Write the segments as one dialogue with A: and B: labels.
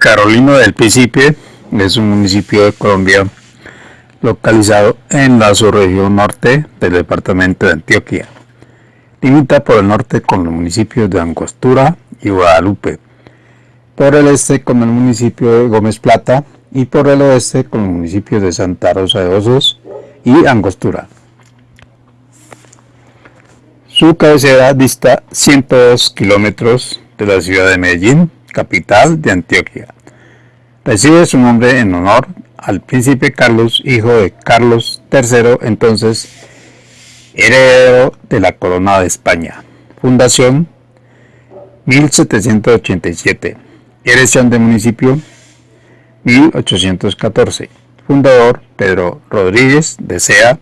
A: Carolina del Príncipe es un municipio de Colombia localizado en la subregión norte del departamento de Antioquia. Limita por el norte con los municipios de Angostura y Guadalupe, por el este con el municipio de Gómez Plata y por el oeste con los municipios de Santa Rosa de Osos y Angostura. Su cabecera dista 102 kilómetros de la ciudad de Medellín, capital de Antioquia. Recibe su nombre en honor al príncipe Carlos, hijo de Carlos III, entonces heredero de la corona de España. Fundación 1787. Elección de municipio 1814. Fundador Pedro Rodríguez de Sea.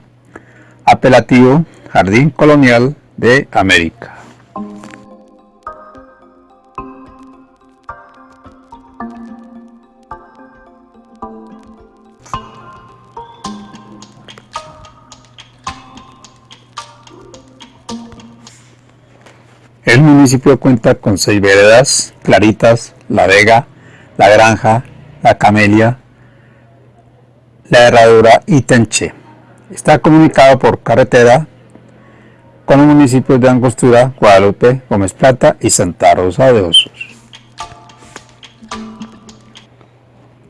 A: Apelativo Jardín Colonial de América. Municipio cuenta con seis veredas, Claritas, La Vega, La Granja, La Camelia, La Herradura y Tenche. Está comunicado por carretera con los municipios de Angostura, Guadalupe, Gómez Plata y Santa Rosa de Osos.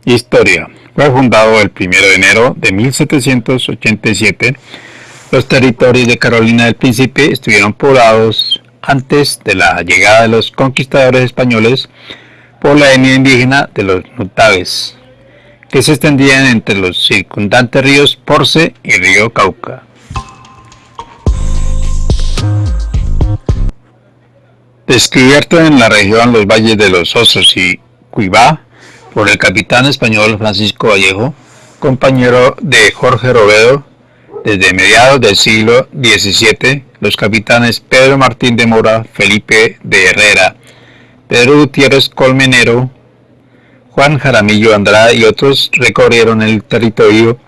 A: Historia. Fue fundado el 1 de enero de 1787. Los territorios de Carolina del Príncipe estuvieron poblados antes de la llegada de los conquistadores españoles por la etnia indígena de los Nutaves, que se extendían entre los circundantes ríos Porce y río Cauca. Descubierto en la región los valles de los Osos y Cuibá por el capitán español Francisco Vallejo, compañero de Jorge Robedo, desde mediados del siglo XVII, los capitanes Pedro Martín de Mora, Felipe de Herrera, Pedro Gutiérrez Colmenero, Juan Jaramillo Andrade y otros recorrieron el territorio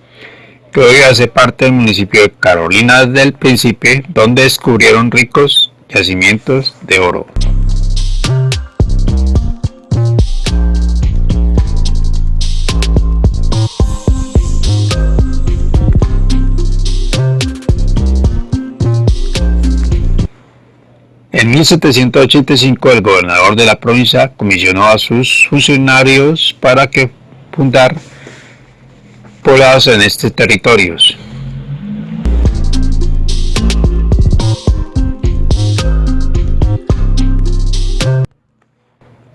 A: que hoy hace parte del municipio de Carolina del Príncipe, donde descubrieron ricos yacimientos de oro. En 1785 el gobernador de la provincia comisionó a sus funcionarios para que fundar poblados en estos territorios.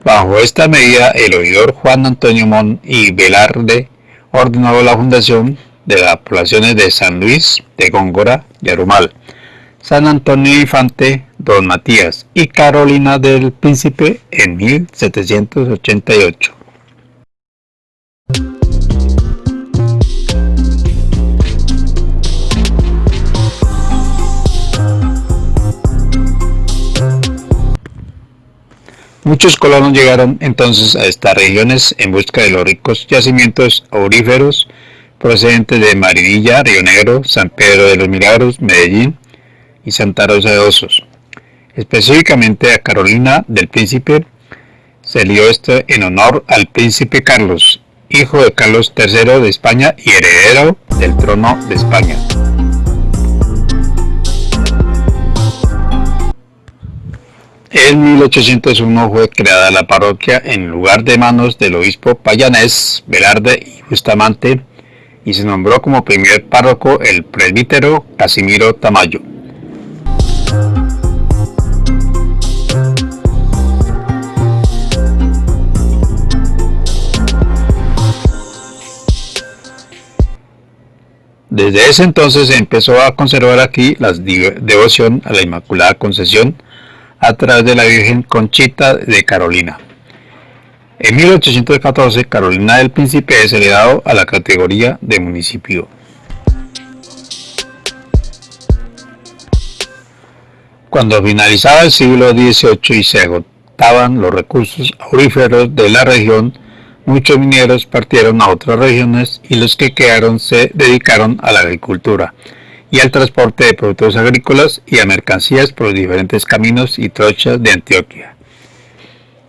A: Bajo esta medida, el oidor Juan Antonio Mon y Velarde ordenó la fundación de las poblaciones de San Luis, de Góngora y Arumal, San Antonio Infante, Don Matías y Carolina del Príncipe en 1788. Muchos colonos llegaron entonces a estas regiones en busca de los ricos yacimientos auríferos procedentes de Marinilla, Río Negro, San Pedro de los Milagros, Medellín y Santa Rosa de Osos. Específicamente a Carolina del Príncipe se lió esto en honor al príncipe Carlos, hijo de Carlos III de España y heredero del trono de España. En 1801 fue creada la parroquia en lugar de manos del obispo payanés Velarde y Bustamante y se nombró como primer párroco el presbítero Casimiro Tamayo. Desde ese entonces se empezó a conservar aquí la devoción a la Inmaculada Concesión a través de la Virgen Conchita de Carolina. En 1814, Carolina del Príncipe es elevado a la categoría de municipio. Cuando finalizaba el siglo XVIII y se agotaban los recursos auríferos de la región, Muchos mineros partieron a otras regiones y los que quedaron se dedicaron a la agricultura y al transporte de productos agrícolas y a mercancías por los diferentes caminos y trochas de Antioquia.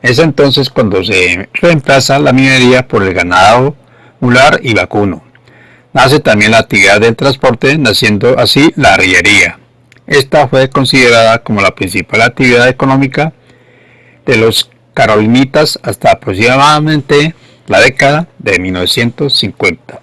A: Es entonces cuando se reemplaza la minería por el ganado mular y vacuno. Nace también la actividad del transporte, naciendo así la arriería. Esta fue considerada como la principal actividad económica de los carolinitas hasta aproximadamente la década de 1950.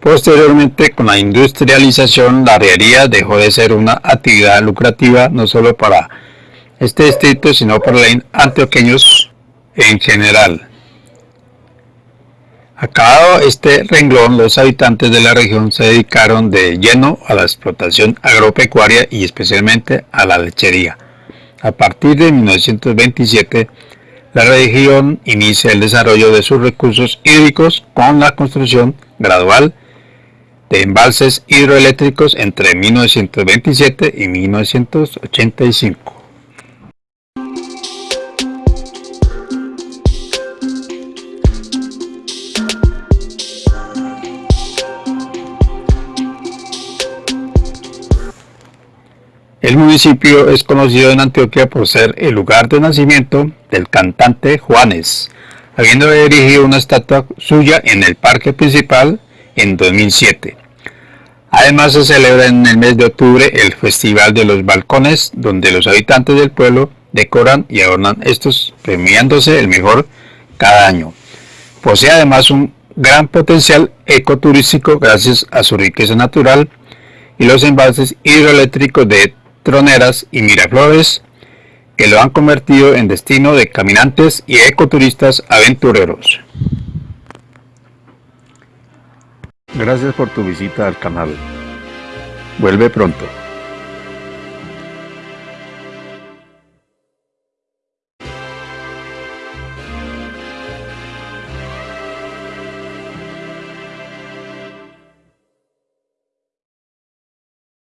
A: Posteriormente, con la industrialización, la arriería dejó de ser una actividad lucrativa no solo para este distrito, sino para los antioqueños en general. Acabado este renglón, los habitantes de la región se dedicaron de lleno a la explotación agropecuaria y especialmente a la lechería. A partir de 1927, la región inicia el desarrollo de sus recursos hídricos con la construcción gradual de embalses hidroeléctricos entre 1927 y 1985. El municipio es conocido en Antioquia por ser el lugar de nacimiento del cantante Juanes, habiendo erigido una estatua suya en el parque principal en 2007. Además se celebra en el mes de octubre el Festival de los Balcones, donde los habitantes del pueblo decoran y adornan estos, premiándose el mejor cada año. Posee además un gran potencial ecoturístico gracias a su riqueza natural y los embalses hidroeléctricos de Troneras y Miraflores que lo han convertido en destino de caminantes y ecoturistas aventureros. Gracias por tu visita al canal. Vuelve pronto.